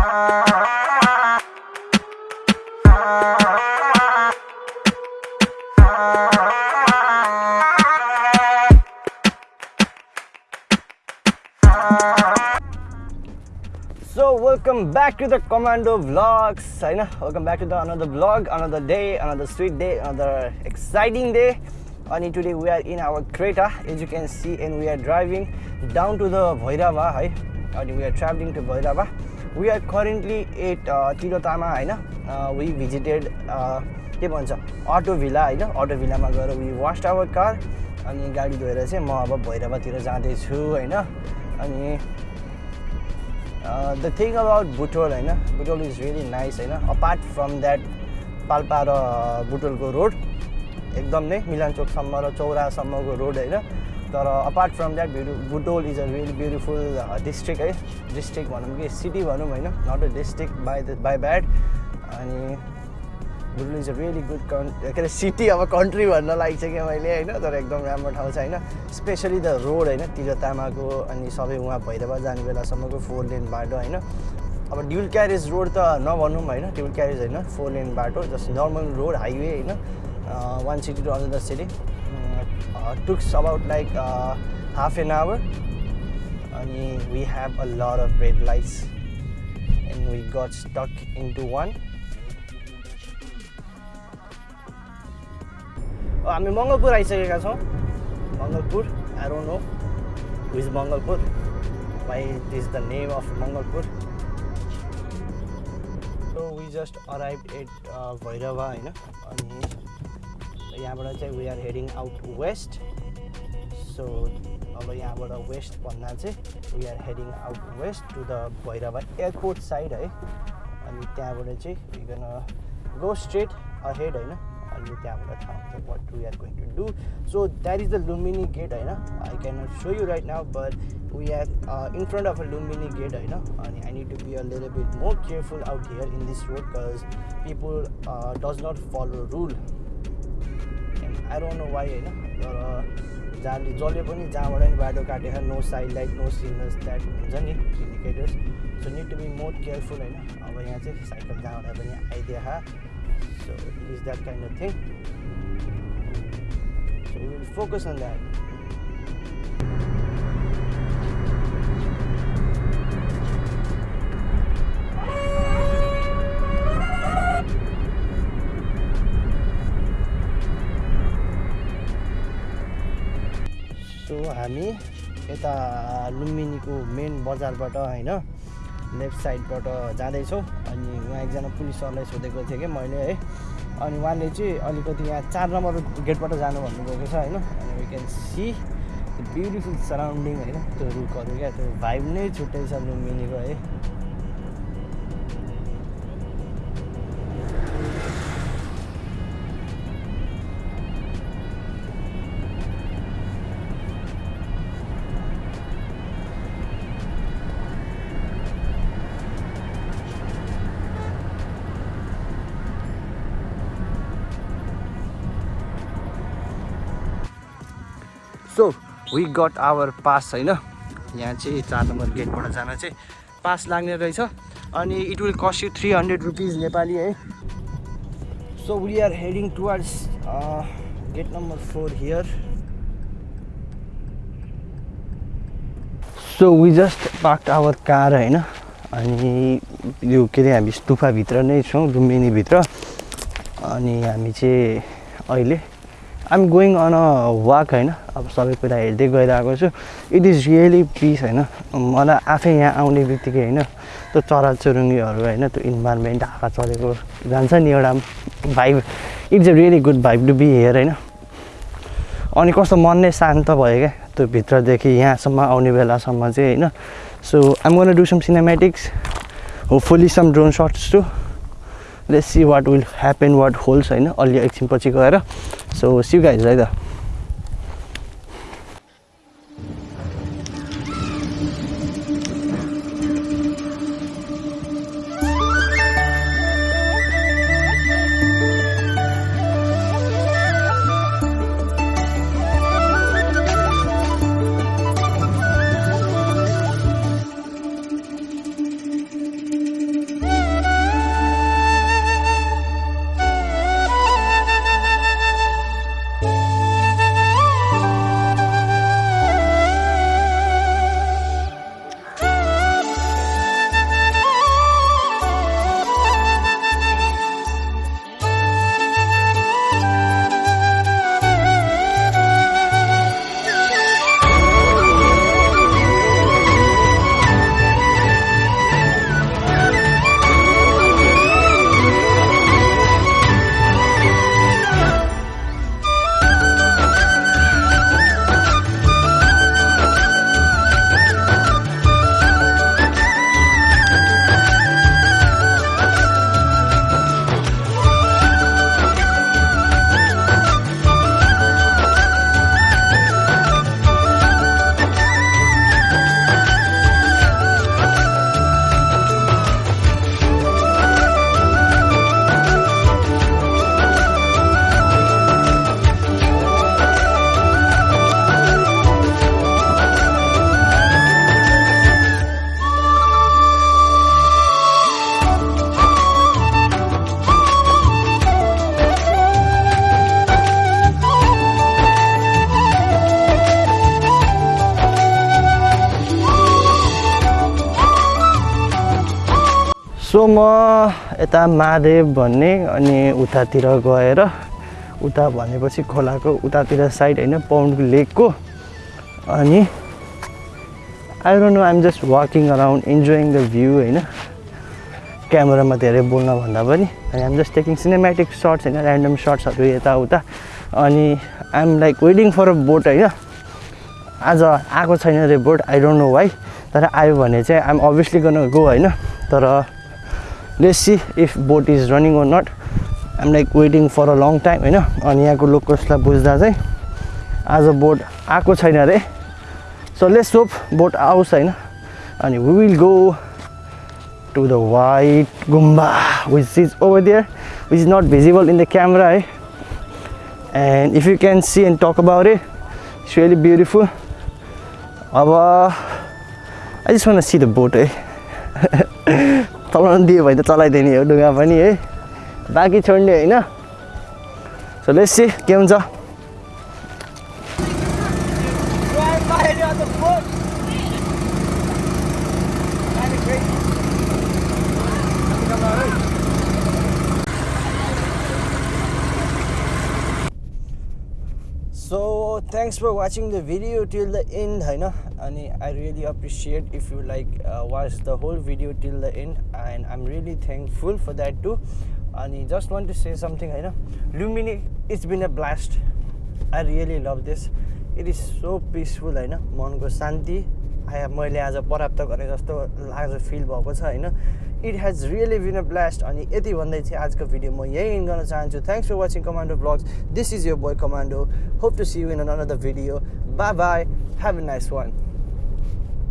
So welcome back to the Commando Vlogs. I know, welcome back to the another vlog, another day, another sweet day, another exciting day. And today we are in our crater, as you can see, and we are driving down to the Bhairava. And we are traveling to Bhairava. We are currently at Tilottama होइन we visited के भन्छ auto भिला होइन auto भिलामा गएर we vast our car अनि गाडी धोएर चाहिँ म अब भैरवातिर जाँदैछु होइन अनि द थिङ अबाउट बुटोल होइन बुटोल इज रियली नाइस होइन अपार्ट फ्रम द्याट पाल्पा र बुटोलको रोड एकदम नै मिलानचोकसम्म र चौरासम्मको रोड होइन तर apart from that beauty Butwal is a really beautiful district है डिस्ट्रिक्ट भनौँ कि? सिटी भनौँ होइन? Not a district by the by bad अनि Butwal is a really good कन् के अरे सिटी अब कन्ट्री भन्न लागिसकेँ मैले होइन? तर एकदम राम्रो ठाउँ छ होइन? स्पेसली द रोड होइन? तिरतामाको अनि सबै उहाँ भैरवा जाने बेलासम्मको फोर लेन बाटो होइन? अब ड्युल क्यारेज रोड त नभनौँ होइन? ड्युल क्यारेज होइन? फोर लेन बाटो जस्ट नर्मल रोड हाइवे होइन? One city to another city takes about like half an hour अनि we have a lot of red lights and we got stuck into one हामी मङ्गलपुर आइसकेका छौँ Mangalpur don't know which Mangalpur why this the name of Mangalpur so we just arrive at Bhairahawa होइन अनि यहाँबाट चाहिँ we are heading out west so अब यहाँबाट west भन्दा चाहिँ we are heading out west to the Bhairahawa airport side है। अनि त्यहाँबाट चाहिँ वी गो स्ट्रेट अहेड होइन। अनि त्यहाँबाट थाहा हुन्छ what we are going to do so that is the Lumbini gate होइन। I can not show you right now but we are in front of a Lumbini gate होइन। अनि I need to be a little bit more careful out here in this road because people does not follow rule I don't know why होइन। तर जहाँले जसले पनि जहाँबाट पनि बाटो काटेर no side light no signals that हुन्छ नि indicators so need to be more careful होइन। अब यहाँ चाहिँ साइकल जहाँबाट पनि आइदिए so it is that kind of thing so we will focus so हामी यता लुम्बिनीको मेन बजारबाट होइन लेफ्ट साइडबाट जाँदैछौँ। अनि उहाँ एकजना पुलिस सरलाई सोधेको थिएँ कि मैले है। अनि उहाँले चाहिँ अलिकति यहाँ चार नम्बर गेटबाट जानु भन्नुभएको छ होइन। अनि we can see beautiful surrounding होइन। त्यो रुखहरू क्या त्यो भाइब नै छुट्टै छ लुम्बिनीको है। So we got our pass होइन? यहाँ चाहिँ चार नम्बर गेटबाट जान चाहिँ पास लाग्ने रहेछ। अनि it will cost you three hundred rupees Nepali है? So we are heading towards gate number four here so we just park our car होइन? अनि यो के अरे हामी स्तुफाभित्र नै छौँ लुम्बिनीभित्र अनि हामी चाहिँ अहिले I'm going on a walk होइन। अब सबै कुरा हेर्दै गइरहेको छु। इट इज रियली पिस होइन। मलाई आफै यहाँ आउने बित्तिकै होइन त्यो चराचुरुङ्गीहरू होइन त्यो इन्भाइरोमेन्ट हावा चलेको जान्छ नि एउटा vibe it's a really good vibe to be here होइन। अनि कस्तो मन नै शान्त भयो क्या त्यो भित्रदेखि यहाँसम्म आउने बेलासम्म चाहिँ होइन। So I'm gonna do some cinematics hopefully some drone shots too let's see what will happen what holds होइन अलि एकछिनपछि गएर। सो सिउ गाइज है त। सो म यता महादेव भन्ने अनि उतातिर गएर उता भनेपछि खोलाको उतातिर साइड होइन पाउन्ड लेकको अनि I don't know I'm just walking around enjoying the view होइन। क्यामेरामा धेरै बोल्नभन्दा पनि अनि I'm just taking cinematic shots होइन ऱ्यान्डम सर्ट्सहरू यताउता। अनि I'm like waiting for a boat होइन। आज आएको छैन रे boat I don't know why तर आयो भने चाहिँ आइएम अभियसली गर्न गो होइन। तर let's see if boat is running or not I'm like waiting for a long time होइन अनि यहाँको लोकल्सलाई बुझ्दा चाहिँ आज बोट आएको छैन अरे। सो लेस सोप बोट आओस् होइन। अनि we will go to the white gumba which is over there which is not visible in the camera है and if you can see and talk about it it's really beautiful अब I just want see the boat है चलाउनु दियो भने त चलाइदिने हो डुङ्गा पनि है बाँकी छोड्ने होइन सो लेस के हुन्छ thanks for watching the video till the end होइन अनि I really appreciate if you like watch the whole video till the end and I am really thankful for that too अनि just want to say something होइन Lumbini it's been a blast I really love this it is so peaceful होइन मनको शान्ति मैले आज प्राप्त गरेँ जस्तो लाग्छ फिल भएको छ होइन it has really been a blast अनि यति भन्दै चाहिँ आजको भिडियो म यही इन गर्न चाहन्छु. Thanks for watching Commando vlogs this is your boy Commando hope to see you in another video bye bye have a nice one